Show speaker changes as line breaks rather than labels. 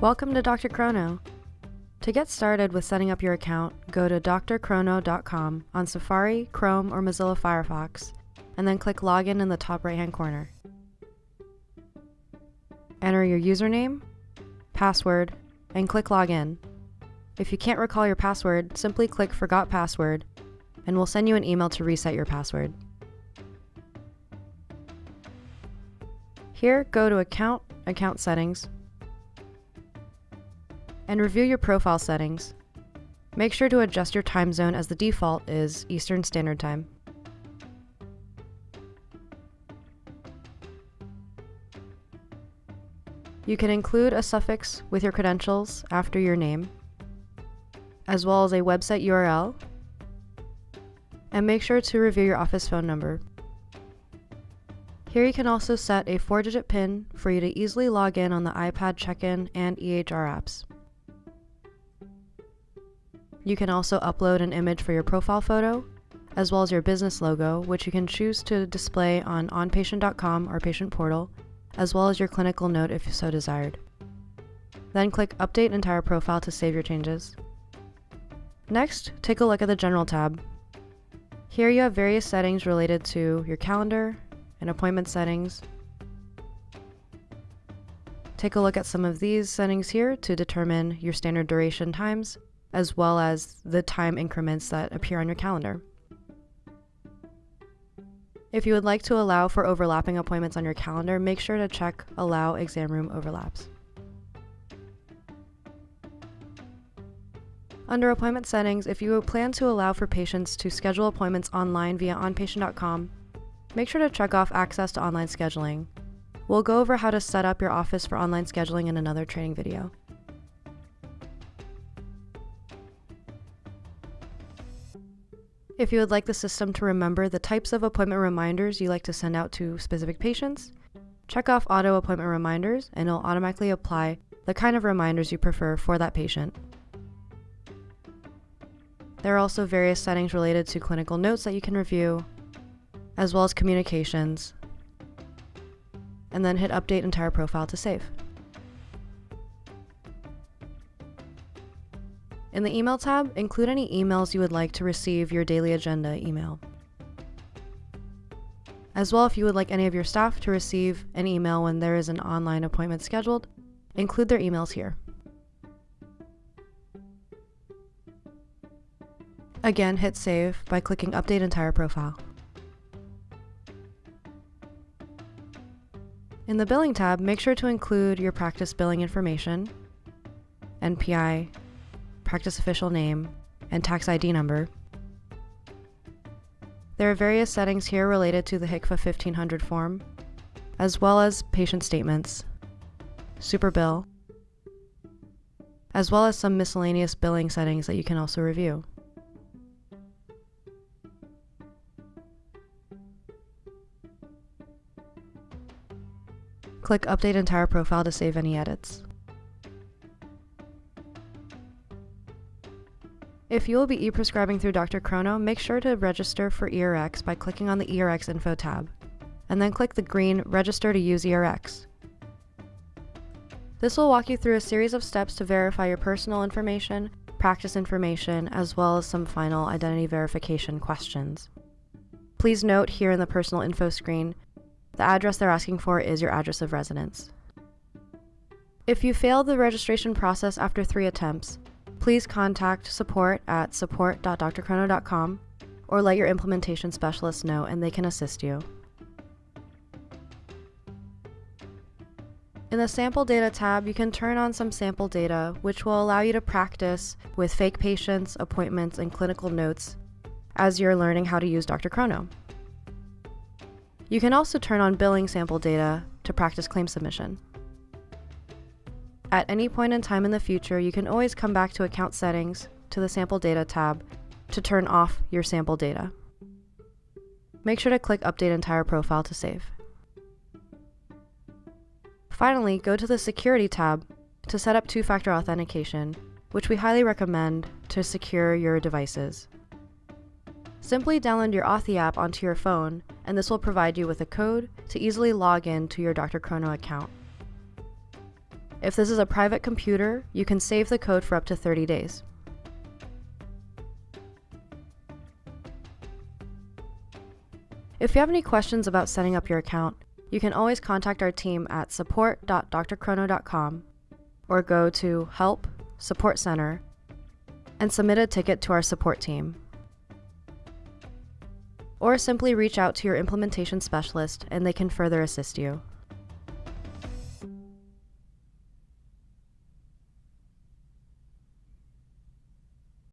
Welcome to Dr. Chrono. To get started with setting up your account, go to drchrono.com on Safari, Chrome, or Mozilla Firefox, and then click Login in the top right-hand corner. Enter your username, password, and click Login. If you can't recall your password, simply click Forgot Password, and we'll send you an email to reset your password. Here, go to Account, Account Settings, and review your profile settings. Make sure to adjust your time zone as the default is Eastern Standard Time. You can include a suffix with your credentials after your name, as well as a website URL, and make sure to review your office phone number. Here you can also set a 4-digit PIN for you to easily log in on the iPad check-in and EHR apps. You can also upload an image for your profile photo, as well as your business logo, which you can choose to display on onpatient.com or patient portal, as well as your clinical note if so desired. Then click Update Entire Profile to save your changes. Next, take a look at the General tab. Here you have various settings related to your calendar and appointment settings. Take a look at some of these settings here to determine your standard duration times, as well as the time increments that appear on your calendar. If you would like to allow for overlapping appointments on your calendar, make sure to check Allow Exam Room Overlaps. Under Appointment Settings, if you plan to allow for patients to schedule appointments online via onpatient.com, make sure to check off Access to Online Scheduling. We'll go over how to set up your office for online scheduling in another training video. If you would like the system to remember the types of appointment reminders you like to send out to specific patients, check off Auto Appointment Reminders and it'll automatically apply the kind of reminders you prefer for that patient. There are also various settings related to clinical notes that you can review, as well as communications, and then hit Update Entire Profile to save. In the Email tab, include any emails you would like to receive your daily agenda email. As well, if you would like any of your staff to receive an email when there is an online appointment scheduled, include their emails here. Again, hit Save by clicking Update Entire Profile. In the Billing tab, make sure to include your practice billing information, NPI, practice official name, and tax ID number. There are various settings here related to the HCFA 1500 form, as well as patient statements, super bill, as well as some miscellaneous billing settings that you can also review. Click Update Entire Profile to save any edits. If you will be e-prescribing through Dr. Chrono, make sure to register for ERX by clicking on the ERX Info tab, and then click the green Register to use ERX. This will walk you through a series of steps to verify your personal information, practice information, as well as some final identity verification questions. Please note here in the personal info screen, the address they're asking for is your address of residence. If you fail the registration process after three attempts, please contact support at support.drchrono.com or let your implementation specialist know and they can assist you. In the Sample Data tab, you can turn on some sample data, which will allow you to practice with fake patients, appointments, and clinical notes as you're learning how to use Dr. Chrono. You can also turn on billing sample data to practice claim submission. At any point in time in the future, you can always come back to Account Settings to the Sample Data tab to turn off your sample data. Make sure to click Update Entire Profile to save. Finally, go to the Security tab to set up two-factor authentication, which we highly recommend to secure your devices. Simply download your Authy app onto your phone, and this will provide you with a code to easily log in to your Dr. Chrono account. If this is a private computer, you can save the code for up to 30 days. If you have any questions about setting up your account, you can always contact our team at support.drchrono.com or go to Help Support Center and submit a ticket to our support team. Or simply reach out to your implementation specialist and they can further assist you.